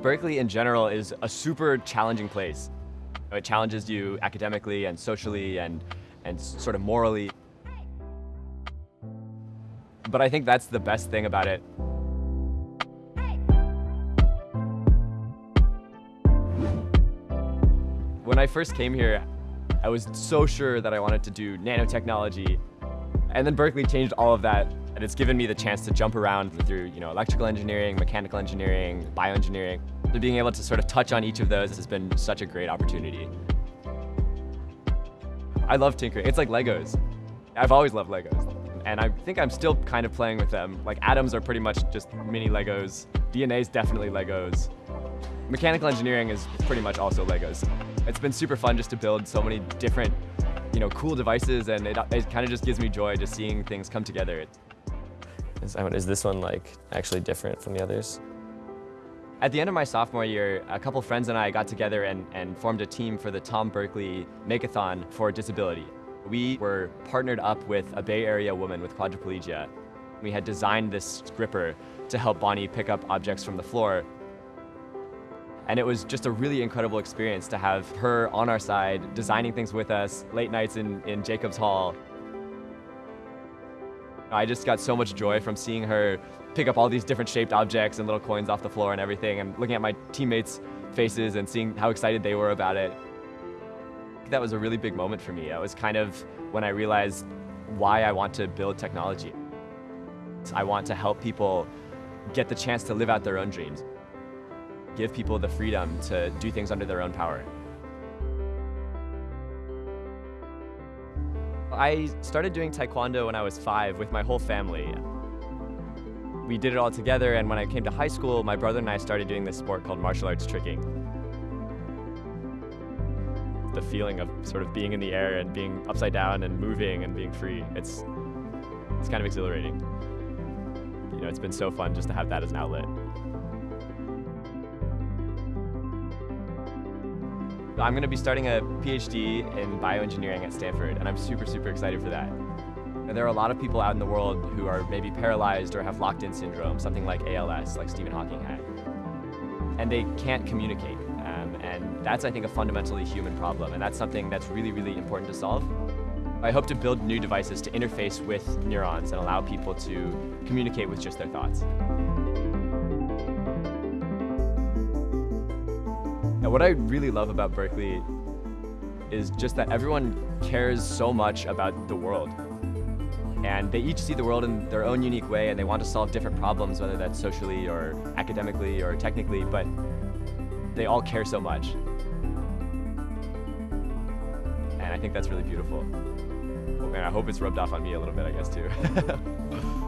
Berkeley in general is a super challenging place. It challenges you academically and socially and, and sort of morally. But I think that's the best thing about it. When I first came here, I was so sure that I wanted to do nanotechnology. And then Berkeley changed all of that, and it's given me the chance to jump around through you know, electrical engineering, mechanical engineering, bioengineering. Being able to sort of touch on each of those has been such a great opportunity. I love tinkering. It's like Legos. I've always loved Legos. And I think I'm still kind of playing with them. Like atoms are pretty much just mini Legos. DNA is definitely Legos. Mechanical engineering is pretty much also Legos. It's been super fun just to build so many different, you know, cool devices and it, it kind of just gives me joy just seeing things come together. Is, is this one like actually different from the others? At the end of my sophomore year, a couple friends and I got together and, and formed a team for the Tom Berkeley Makeathon for Disability. We were partnered up with a Bay Area woman with quadriplegia. We had designed this gripper to help Bonnie pick up objects from the floor and it was just a really incredible experience to have her on our side, designing things with us, late nights in, in Jacobs Hall. I just got so much joy from seeing her pick up all these different shaped objects and little coins off the floor and everything, and looking at my teammates' faces and seeing how excited they were about it. That was a really big moment for me. It was kind of when I realized why I want to build technology. I want to help people get the chance to live out their own dreams give people the freedom to do things under their own power. I started doing Taekwondo when I was five with my whole family. We did it all together, and when I came to high school, my brother and I started doing this sport called martial arts tricking. The feeling of sort of being in the air and being upside down and moving and being free, it's, it's kind of exhilarating. You know, it's been so fun just to have that as an outlet. I'm going to be starting a PhD in bioengineering at Stanford, and I'm super, super excited for that. And there are a lot of people out in the world who are maybe paralyzed or have locked-in syndrome, something like ALS, like Stephen Hawking had. And they can't communicate. Um, and that's, I think, a fundamentally human problem, and that's something that's really, really important to solve. I hope to build new devices to interface with neurons and allow people to communicate with just their thoughts. And what I really love about Berkeley is just that everyone cares so much about the world. And they each see the world in their own unique way and they want to solve different problems, whether that's socially or academically or technically, but they all care so much. And I think that's really beautiful. And I hope it's rubbed off on me a little bit, I guess, too.